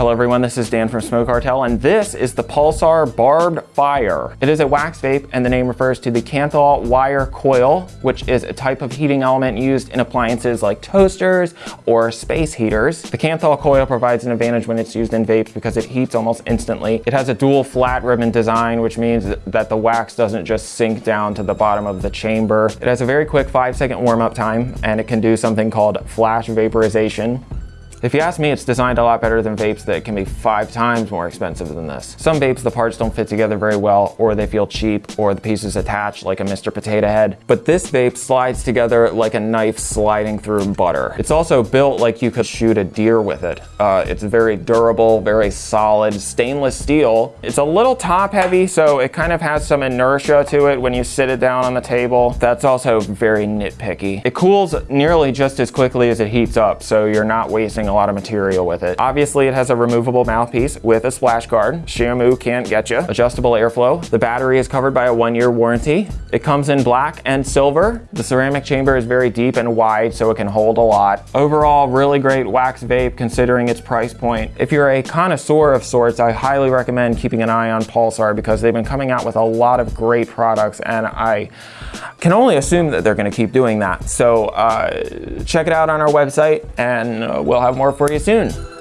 Hello everyone, this is Dan from Smoke Cartel and this is the Pulsar Barbed Fire. It is a wax vape and the name refers to the Kanthal wire coil, which is a type of heating element used in appliances like toasters or space heaters. The Kanthal coil provides an advantage when it's used in vapes because it heats almost instantly. It has a dual flat ribbon design, which means that the wax doesn't just sink down to the bottom of the chamber. It has a very quick five second warm up time and it can do something called flash vaporization. If you ask me, it's designed a lot better than vapes that can be five times more expensive than this. Some vapes, the parts don't fit together very well, or they feel cheap, or the pieces attach like a Mr. Potato Head. But this vape slides together like a knife sliding through butter. It's also built like you could shoot a deer with it. Uh, it's very durable, very solid, stainless steel. It's a little top heavy, so it kind of has some inertia to it when you sit it down on the table. That's also very nitpicky. It cools nearly just as quickly as it heats up, so you're not wasting a lot of material with it. Obviously, it has a removable mouthpiece with a splash guard. Shamu can't get you. Adjustable airflow. The battery is covered by a one-year warranty. It comes in black and silver. The ceramic chamber is very deep and wide, so it can hold a lot. Overall, really great wax vape considering its price point. If you're a connoisseur of sorts, I highly recommend keeping an eye on Pulsar because they've been coming out with a lot of great products and I can only assume that they're gonna keep doing that. So uh, check it out on our website and uh, we'll have more for you soon.